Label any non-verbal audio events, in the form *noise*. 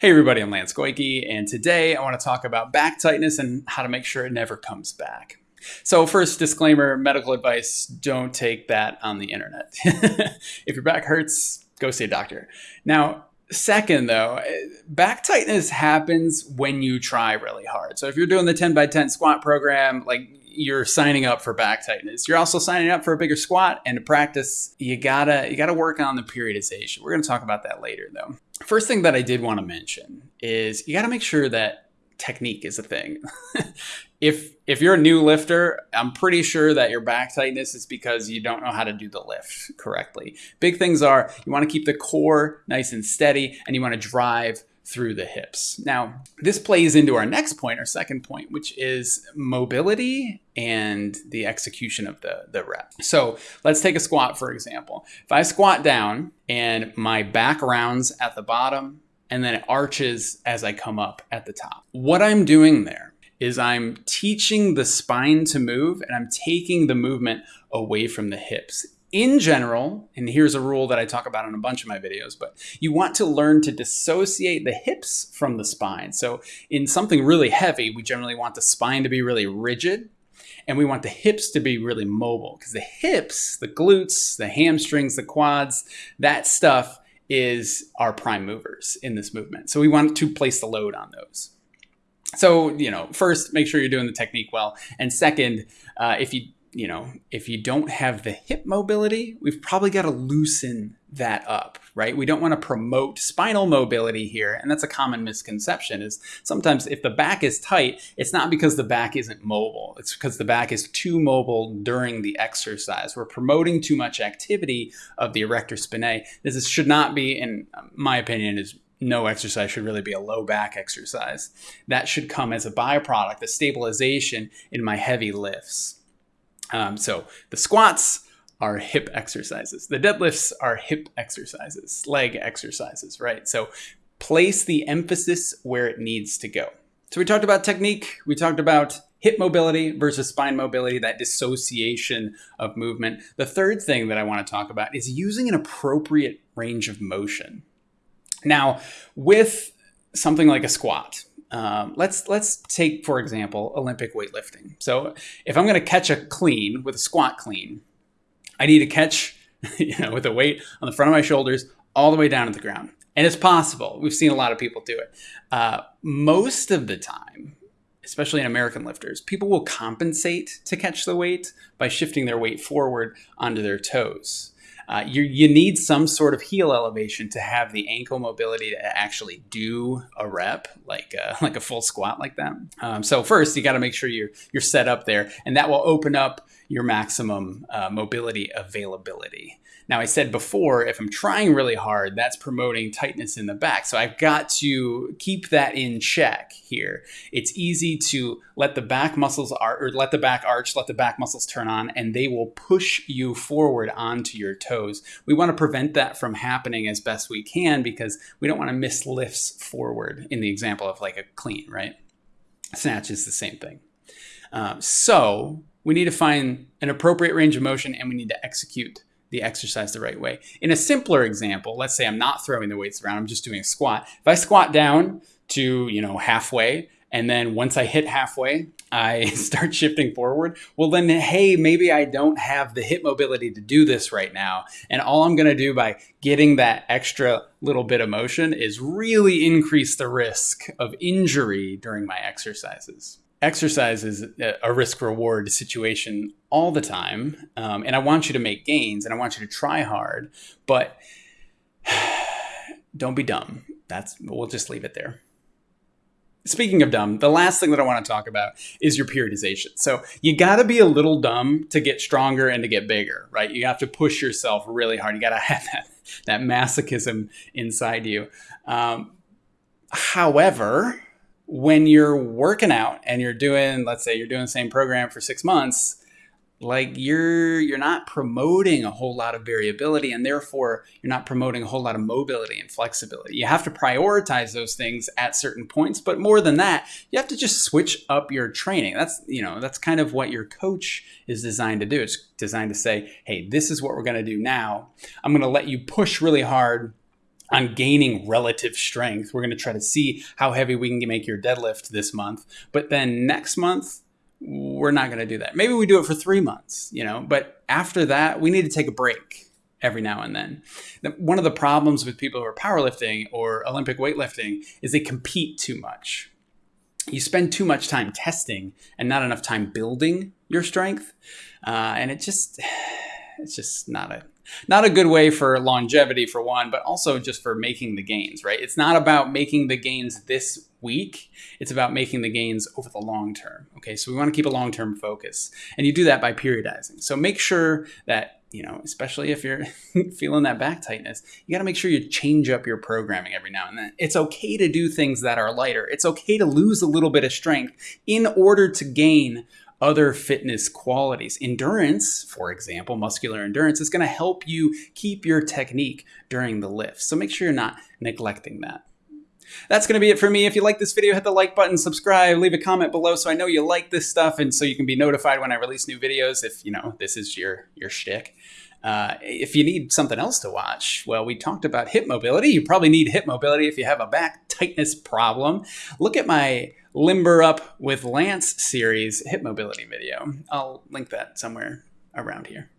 Hey everybody, I'm Lance Goyke, and today I want to talk about back tightness and how to make sure it never comes back. So first disclaimer, medical advice, don't take that on the internet. *laughs* if your back hurts, go see a doctor. Now, second though, eh, back tightness happens when you try really hard. So if you're doing the 10 by 10 squat program, like you're signing up for back tightness. You're also signing up for a bigger squat and to practice, you gotta you gotta work on the periodization. We're gonna talk about that later though. First thing that I did want to mention is you got to make sure that technique is a thing. *laughs* if if you're a new lifter, I'm pretty sure that your back tightness is because you don't know how to do the lift correctly. Big things are you want to keep the core nice and steady and you want to drive through the hips. Now, this plays into our next point, our second point, which is mobility and the execution of the, the rep. So let's take a squat, for example. If I squat down and my back rounds at the bottom and then it arches as I come up at the top, what I'm doing there is I'm teaching the spine to move and I'm taking the movement away from the hips in general, and here's a rule that I talk about in a bunch of my videos, but you want to learn to dissociate the hips from the spine. So in something really heavy, we generally want the spine to be really rigid and we want the hips to be really mobile because the hips, the glutes, the hamstrings, the quads, that stuff is our prime movers in this movement. So we want to place the load on those. So, you know, first, make sure you're doing the technique well. And second, uh, if you you know, if you don't have the hip mobility, we've probably got to loosen that up, right? We don't want to promote spinal mobility here. And that's a common misconception is sometimes if the back is tight, it's not because the back isn't mobile. It's because the back is too mobile during the exercise. We're promoting too much activity of the erector spinae. This should not be, in my opinion, is no exercise should really be a low back exercise. That should come as a byproduct, a stabilization in my heavy lifts. Um, so the squats are hip exercises. The deadlifts are hip exercises, leg exercises, right? So place the emphasis where it needs to go. So we talked about technique. We talked about hip mobility versus spine mobility, that dissociation of movement. The third thing that I want to talk about is using an appropriate range of motion. Now, with something like a squat, um, let's let's take for example Olympic weightlifting. So if I'm going to catch a clean with a squat clean, I need to catch *laughs* you know with a weight on the front of my shoulders all the way down to the ground, and it's possible. We've seen a lot of people do it. Uh, most of the time, especially in American lifters, people will compensate to catch the weight by shifting their weight forward onto their toes. Uh, you, you need some sort of heel elevation to have the ankle mobility to actually do a rep like a, *laughs* like a full squat like that. Um, so first, you got to make sure you're you're set up there, and that will open up your maximum uh, mobility availability. Now, I said before, if I'm trying really hard, that's promoting tightness in the back. So I've got to keep that in check here. It's easy to let the back muscles arch, or let the back arch, let the back muscles turn on, and they will push you forward onto your toes. We want to prevent that from happening as best we can because we don't want to miss lifts forward in the example of like a clean, right? Snatch is the same thing. Um, so we need to find an appropriate range of motion and we need to execute the exercise the right way. In a simpler example, let's say I'm not throwing the weights around, I'm just doing a squat. If I squat down to, you know, halfway, and then once I hit halfway, I *laughs* start shifting forward, well, then, hey, maybe I don't have the hip mobility to do this right now. And all I'm going to do by getting that extra little bit of motion is really increase the risk of injury during my exercises exercise is a risk reward situation all the time. Um, and I want you to make gains and I want you to try hard, but *sighs* don't be dumb. That's, we'll just leave it there. Speaking of dumb, the last thing that I want to talk about is your periodization. So you got to be a little dumb to get stronger and to get bigger, right? You have to push yourself really hard. You got to *laughs* have that, that masochism inside you. Um, however, when you're working out and you're doing, let's say you're doing the same program for six months, like you're you're not promoting a whole lot of variability and therefore you're not promoting a whole lot of mobility and flexibility you have to prioritize those things at certain points but more than that you have to just switch up your training that's you know that's kind of what your coach is designed to do it's designed to say hey this is what we're going to do now i'm going to let you push really hard on gaining relative strength. We're going to try to see how heavy we can make your deadlift this month. But then next month, we're not going to do that. Maybe we do it for three months, you know, but after that, we need to take a break every now and then. One of the problems with people who are powerlifting or Olympic weightlifting is they compete too much. You spend too much time testing and not enough time building your strength. Uh, and it just, it's just not a not a good way for longevity for one, but also just for making the gains, right? It's not about making the gains this week. It's about making the gains over the long term. Okay, so we want to keep a long term focus. And you do that by periodizing. So make sure that, you know, especially if you're *laughs* feeling that back tightness, you got to make sure you change up your programming every now and then. It's okay to do things that are lighter. It's okay to lose a little bit of strength in order to gain other fitness qualities. Endurance, for example, muscular endurance, is going to help you keep your technique during the lift. So make sure you're not neglecting that. That's going to be it for me. If you like this video, hit the like button, subscribe, leave a comment below so I know you like this stuff and so you can be notified when I release new videos if, you know, this is your, your shtick. Uh, if you need something else to watch, well, we talked about hip mobility. You probably need hip mobility if you have a back tightness problem. Look at my Limber Up with Lance series hip mobility video. I'll link that somewhere around here.